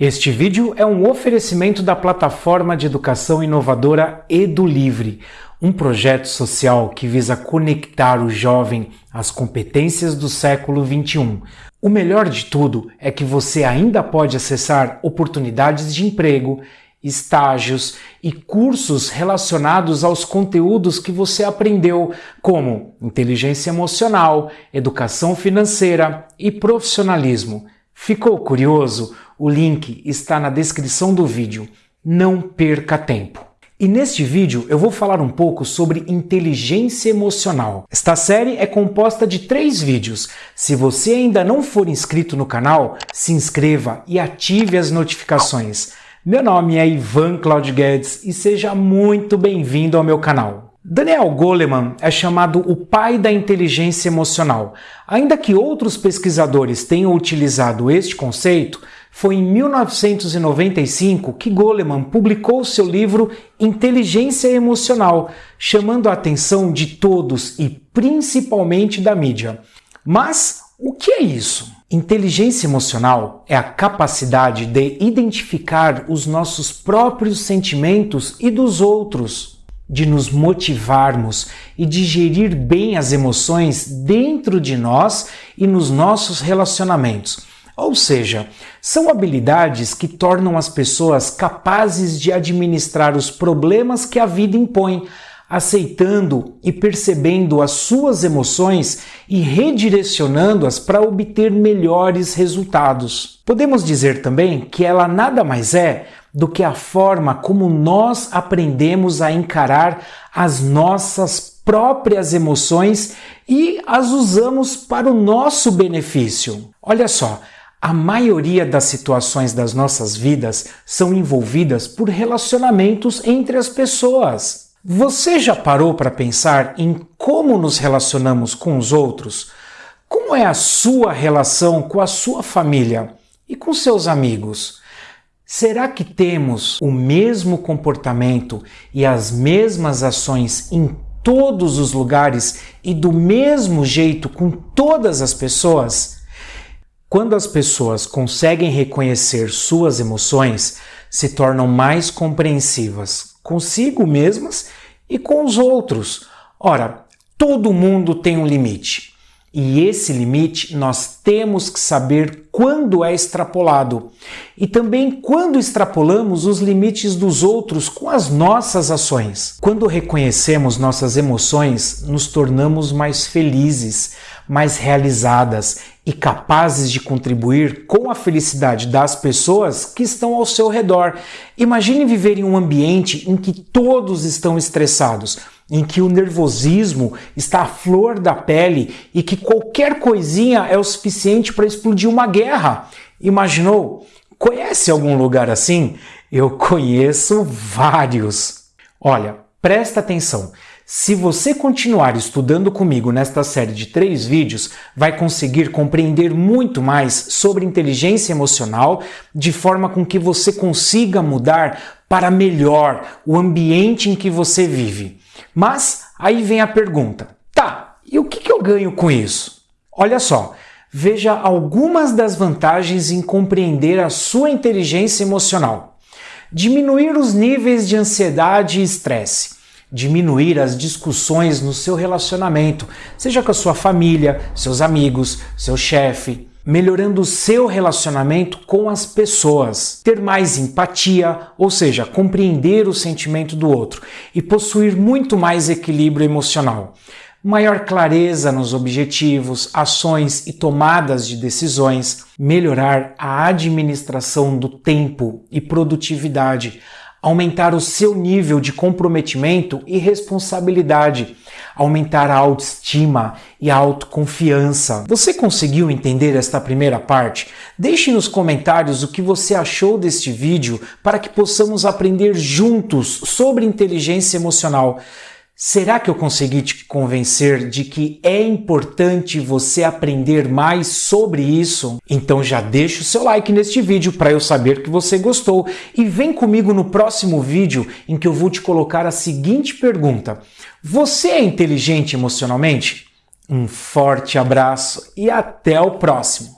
Este vídeo é um oferecimento da plataforma de educação inovadora EduLivre, um projeto social que visa conectar o jovem às competências do século XXI. O melhor de tudo é que você ainda pode acessar oportunidades de emprego, estágios e cursos relacionados aos conteúdos que você aprendeu, como inteligência emocional, educação financeira e profissionalismo. Ficou curioso? O link está na descrição do vídeo. Não perca tempo. E neste vídeo eu vou falar um pouco sobre inteligência emocional. Esta série é composta de três vídeos. Se você ainda não for inscrito no canal, se inscreva e ative as notificações. Meu nome é Ivan Claudio Guedes e seja muito bem-vindo ao meu canal. Daniel Goleman é chamado o pai da inteligência emocional. Ainda que outros pesquisadores tenham utilizado este conceito, foi em 1995 que Goleman publicou seu livro Inteligência Emocional, chamando a atenção de todos e principalmente da mídia. Mas o que é isso? Inteligência emocional é a capacidade de identificar os nossos próprios sentimentos e dos outros, de nos motivarmos e de gerir bem as emoções dentro de nós e nos nossos relacionamentos. Ou seja, são habilidades que tornam as pessoas capazes de administrar os problemas que a vida impõe, aceitando e percebendo as suas emoções e redirecionando-as para obter melhores resultados. Podemos dizer também que ela nada mais é do que a forma como nós aprendemos a encarar as nossas próprias emoções e as usamos para o nosso benefício. Olha só, a maioria das situações das nossas vidas são envolvidas por relacionamentos entre as pessoas. Você já parou para pensar em como nos relacionamos com os outros? Como é a sua relação com a sua família e com seus amigos? Será que temos o mesmo comportamento e as mesmas ações em todos os lugares e do mesmo jeito com todas as pessoas? Quando as pessoas conseguem reconhecer suas emoções, se tornam mais compreensivas consigo mesmas e com os outros. Ora, todo mundo tem um limite. E esse limite nós temos que saber quando é extrapolado e também quando extrapolamos os limites dos outros com as nossas ações. Quando reconhecemos nossas emoções, nos tornamos mais felizes, mais realizadas e capazes de contribuir com a felicidade das pessoas que estão ao seu redor. Imagine viver em um ambiente em que todos estão estressados, em que o nervosismo está à flor da pele e que qualquer coisinha é o suficiente para explodir uma guerra. Imaginou? Conhece algum lugar assim? Eu conheço vários. Olha, presta atenção. Se você continuar estudando comigo nesta série de três vídeos, vai conseguir compreender muito mais sobre inteligência emocional, de forma com que você consiga mudar para melhor o ambiente em que você vive. Mas aí vem a pergunta: tá, e o que eu ganho com isso? Olha só, veja algumas das vantagens em compreender a sua inteligência emocional. Diminuir os níveis de ansiedade e estresse diminuir as discussões no seu relacionamento, seja com a sua família, seus amigos, seu chefe, melhorando o seu relacionamento com as pessoas, ter mais empatia, ou seja, compreender o sentimento do outro e possuir muito mais equilíbrio emocional. Maior clareza nos objetivos, ações e tomadas de decisões, melhorar a administração do tempo e produtividade, aumentar o seu nível de comprometimento e responsabilidade, aumentar a autoestima e a autoconfiança. Você conseguiu entender esta primeira parte? Deixe nos comentários o que você achou deste vídeo para que possamos aprender juntos sobre inteligência emocional. Será que eu consegui te convencer de que é importante você aprender mais sobre isso? Então já deixa o seu like neste vídeo para eu saber que você gostou e vem comigo no próximo vídeo em que eu vou te colocar a seguinte pergunta: Você é inteligente emocionalmente? Um forte abraço e até o próximo!